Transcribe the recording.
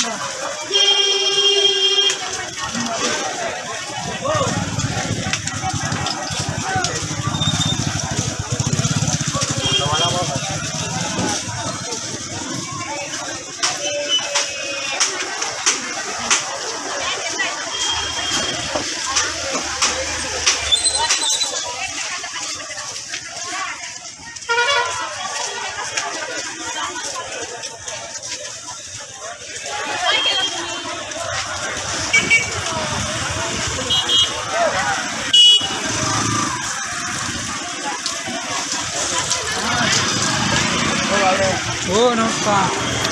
no. Ô, oh, não pá!